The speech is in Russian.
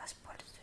возьму воспользуюсь.